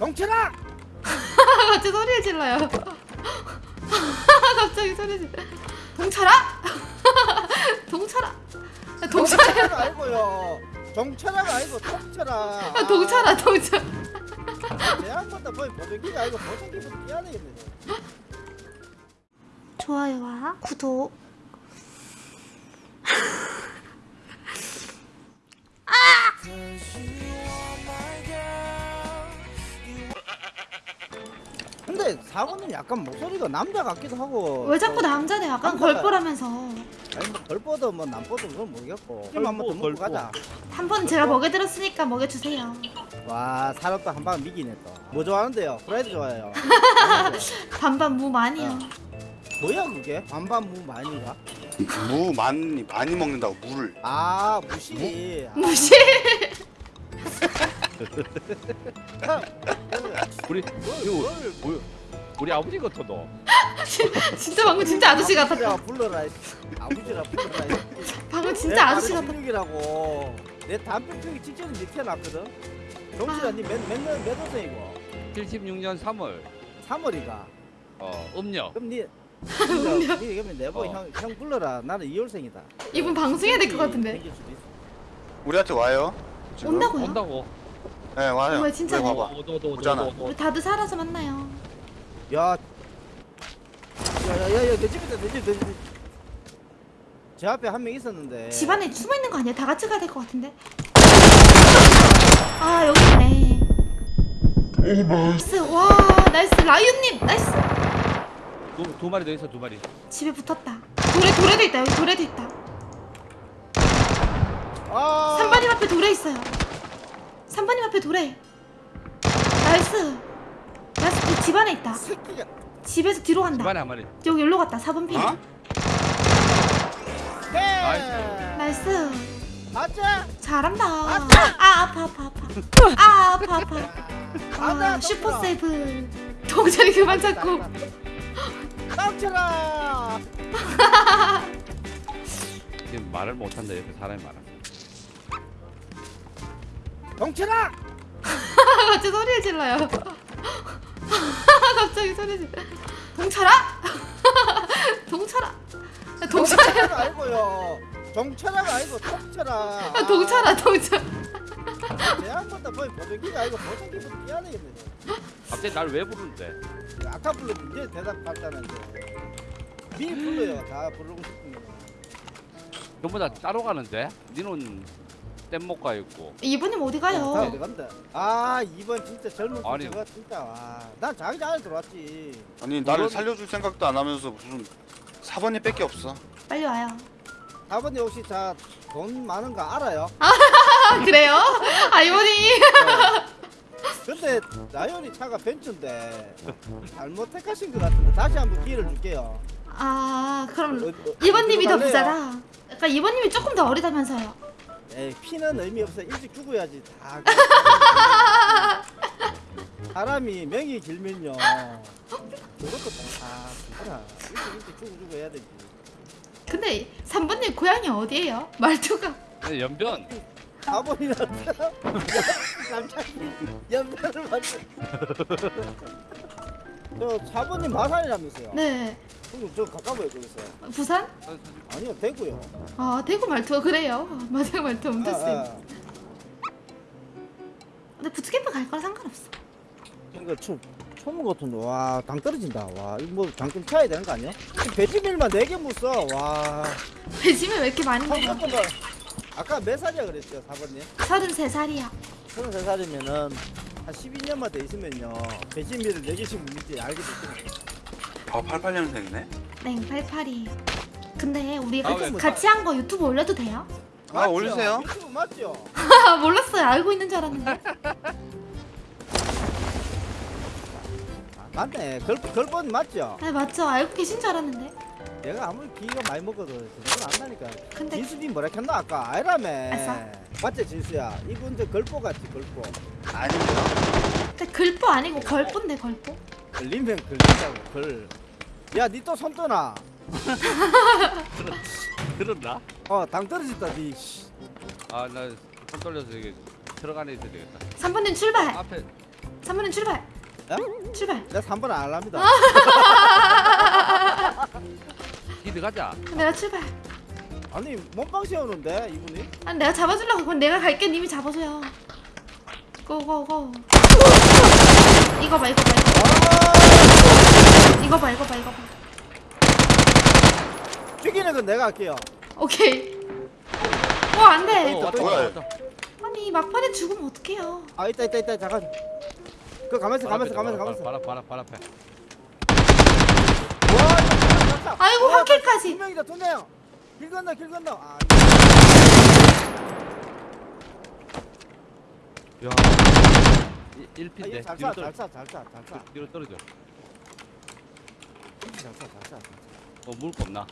동철아! 갑자기 소리 질러요. 갑자기 소리 질러. 동철아? 동철아? 야, 동철아? 아니고요. 동철아가 아니고 동철아. 야, 동철아, 동철. 내 한번더 보이 보정기가 아니고 보정기부터 뛰어야 되겠네. 좋아요와 구독. 근데 사모님 약간 목소리가 남자 같기도 하고. 왜 자꾸 남자네? 약간 남자가- 걸보라면서. 아니 뭐 걸뻗어 뭐 남뻗어 그건 모르겠고. 좀 한번 더 먹고 걸보. 가자. 한 번 제가 먹여드렸으니까 먹여주세요. 와 사람도 한방 미기네 또. 뭐 좋아하는데요? 프라이드 좋아해요. 반반 무 많이요. 뭐야 그게? 반반 무 많이가? 무 많이 많이 먹는다고 무를 아 무시. 아, 무시. 우리 뭘, 이거 뭘, 뭐야? 우리 아버지 같아 너. 진짜 방금 진짜 아저씨 아버지라 같았다. 불러라. 이 아버지라 불러라. 이 방금 진짜 아저씨 같았다. 16이라고. 내 담배피기 직전에 밑에 놨거든. 정신아 아. 니몇몇몇 몇 호생이고? 76년 3월 3월이가. 어 음력. 그럼 니 니 그러면 내보 어. 형, 형 불러라. 나는 2월생이다. 이분 방송해야 될 것 같은데. 우리한테 와요. 지금? 온다고요? 온다고. 네 와요. 왜 진짜네? 여기 봐봐. 오잖아. 우리 다들 살아서 만나요. 야. 야야야야 내 집이다 내 집, 내 집. 제 앞에 한 명 있었는데. 집 안에 숨어 있는 거 아니야? 다 같이 가야 될 것 같은데. 아 여기 있네. nice 와 nice 라이언님 nice 두, 두 마리 더 있어 두 마리. 집에 붙었다. 돌에 돌에도 있다 여기 돌에도 있다. 아. 3번님 앞에 돌에 있어요. 3번님 앞에 돌에. nice. nice 그집 안에 있다. 집에서 뒤로 간다. 집안에 한 마리. 여기 여기로 갔다. 4번 핀. 어? 네. nice. nice. 맞자. 잘한다. 아 아파. 아파 아파 아파. 아 아파 아파. 아 super save. 동철이 그만 잡고. 깜짝아. 지금 말을 못 한다 옆에 사람이 많아. 동철아. 갑자기 소리 질러요. 갑자기 소리 질러. 동철아? 동철아? 야, 동철아? 아니고요. 동철아가 아니고 동철아. 야, 동철아 동철. 번더 보이 보정기가 아니고 보정기부터 뛰어야 되겠네. 갑자기 날 왜 부르는데? 아까 불렀는데 이제 대답하잖아요. 미리 불러요. 다 부르고 싶은 거. 전부 다 따로 가는데? 니는 뗏목가 있고. 이분님 어디 다 어디 가요? 간다. 아 이번 진짜 젊은 아니. 저거 진짜 와. 난 자기 전에 들어왔지. 아니 나를 살려줄 생각도 안 하면서 무슨 사번이 밖에 없어. 빨리 와요. 아버님 혹시 자 돈 많은 거 알아요? 아 그래요? 아 이분이 근데 나연이 차가 벤츠인데 잘못 택하신 것 같은데 다시 한번 기회를 줄게요. 아 그럼 어, 어, 이번님이 더? 부자다. 그러니까 이번님이 조금 더 어리다면서요. 에이 피는 의미 없어 일찍 죽어야지 다. 사람이 명이 길면요. 그것도 다 죽어라. 일찍 일찍 죽어 죽어 해야 되지. 근데 3번님 고향이 어디예요? 말투가 근데 연변. 아버지나 남자기 연변을 만들. 저 사부님 마산이라면서요? 네 그럼 저 가까워요 거기서. 부산? 아니요 대구요. 아 대구 말투가 그래요. 마지막 말투 엄청 아, 세. 아. 근데 부트캠프 갈 거라 상관없어. 이거 총 총무 같은데 와 당 떨어진다. 와 이거 뭐 장좀 쳐야 되는 거 아니야? 배지밀만 4개 묻어. 와. 배심을 왜 이렇게 많이? 잠깐만. 아까 몇 살이야 그랬죠 사부님? 33살이야. 33살이면은 한 12년만 더 있으면요 배지밀을 4개씩 묻는지 알게 됐죠. 아 88년생이네. 네, 88이. 근데 우리 아, 같이, 왜? 같이 한 거 유튜브 올려도 돼요? 아, 올리세요. 유튜브 맞죠? 아, 몰랐어요. 알고 있는 줄 알았는데. 맞네. 걸, 걸번 맞죠? 아, 맞죠. 알고 계신 줄 알았는데. 내가 아무리 비가 많이 먹어도 그건 안 나니까. 근데 진수이 뭐라 했나 아까 아이라며. 아싸. 맞지 진수야? 이분 저 걸보 같지 걸보. 아닙니다. 근데 글보 아니고 걸보인데 걸보? 걸리면 걸린다고 걸. 야, 니 또 손 떠나. 들었나? 어, 당 떨어졌다, 니. 씨. 아나 손 떨려서 이게 들어가네 있어야 되겠다. 3번님 출발. 앞에 3번님 출발. 야? 출발. 내가 3번 안 합니다. 기드 가자. 내가 출발. 아니 몸빵 세우는데 이분이? 아니 내가 잡아주려고 그럼 내가 갈게 님이 잡아줘요. 고고고. 이거 봐 이거 봐 아! 이거 봐 이거 봐 이거 봐. 죽이는 건 내가 할게요. 오케이. 어 안돼. 어, 왔다, 뭐야? 왔다, 왔다. 아니 막판에 죽으면 어떡해요. 아 있다 있다 있다 잠깐. 그 가만있어 가만있어 가만있어 가만있어. 바로 바로 바로 앞에. 와. 아이고, 와, 한 킬까지. 두 명이다 두 명. 길 건너 길 건너. 아, 야. 아, 1피인데 이게 잘 뒤로 쏴, 떨어. 잘 쏴, 잘 쏴, 잘 쏴. 뒤로 떨어져. 잘 쏴, 잘 쏴. 어 물을 거 없나?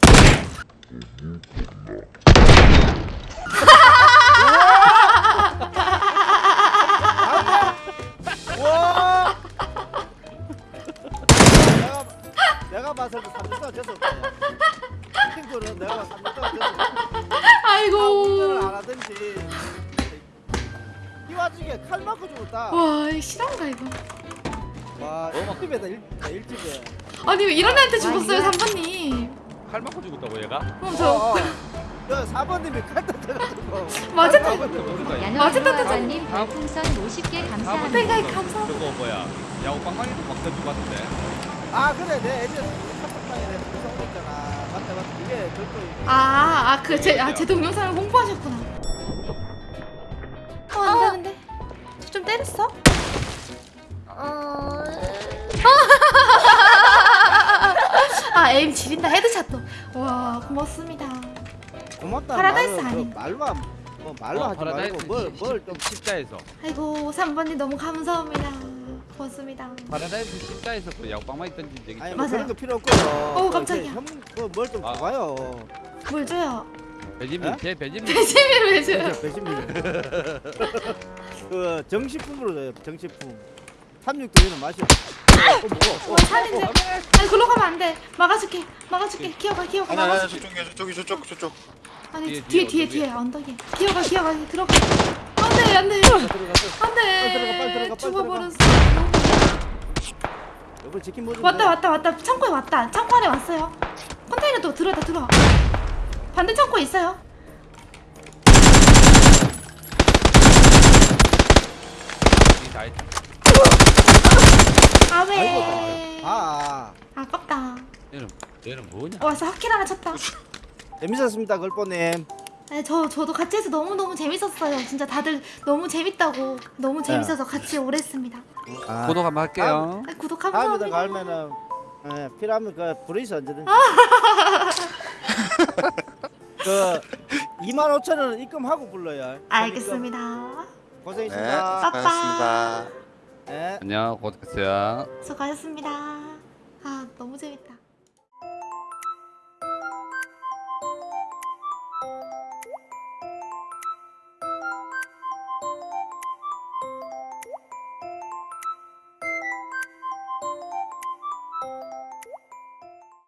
죽었다. 와 이거 실화인가 이거. 와, 일집에다 일, 일집에. 아니 왜 이런 애한테 죽었어요 3번님. 칼 맞고 죽었다고 얘가? 그럼 어, 저 어. 저 4번님이 칼 맞아, 맞아. 야노아님 별풍선 50개 감사합니다. 생각이 감사합니다. 저거 뭐야? 야구 빵빵이도 막던 죽었는데. 아, 그래. 내 애들 카톡방에 무서운 거 있잖아. 맞다, 맞다. 이게 절도 아아그제아제 동영상을 홍보하셨구나. 때렸어? 어. 아 에임 지린다 헤드샷도. 와 고맙습니다. 고맙다. 파라다이스 아닌. 그 말로 안- 뭐 말로 하지 말고 뭘뭘좀 십자에서. 아이고 3번님 너무 감사합니다. 고맙습니다. 파라다이스 십자에서 그 빵빵이 던진 적이 아니 있잖아. 뭐 맞아요. 그런 거 필요 없고요. 어우, 깜짝이야. 뭘좀 아. 줘봐요. 뭘 줘요? 배지민 에? 제 배지민. 배심을 왜 줘요? 배신민. 그 정식품으로 줘요. 정식품. 삼육도에는 맛이 없어. 어, 뭐, 어, 살인데. 아니 글로 가면 안 돼. 막아줄게. 막아줄게. 기어가 기어가 아니 아니 막아줄게. 저쪽이 저쪽이 저쪽 저쪽 아니 뒤에, 뒤에 뒤에, 뒤에 뒤에 언덕에. 기어가 기어가 들어가. 안돼 안돼. 안돼. 들어가, 빨리 들어가, 빨리 죽어버렸어. 여보 치킨 뭐 좀. 왔다 줘. 왔다 왔다. 창고에 왔다. 창고 안에 왔어요. 컨테이너 또 들어왔다 들어. 반대 창고에 있어요. 했다. 아왜? 아이고, 아, 아. 아깝다. 얘는 얘는 뭐냐? 와서 학킬 하나 쳤다. 재밌었습니다, 걸보님. 네, 저 저도 같이 해서 너무 너무 재밌었어요. 진짜 다들 너무 재밌다고 너무 재밌어서 같이 오래 했습니다. 아, 구독 한번 할게요. 아, 구독 다음에 더 감사합니다. 갈면은 예, 필요하면 그 부르이서 언제든지. 그 2만 5천 원 입금하고 불러요. 알겠습니다. 네 고생했습니다. 수고하셨습니다 예. 안녕 고생했어요. 수고하셨습니다. 아 너무 재밌다.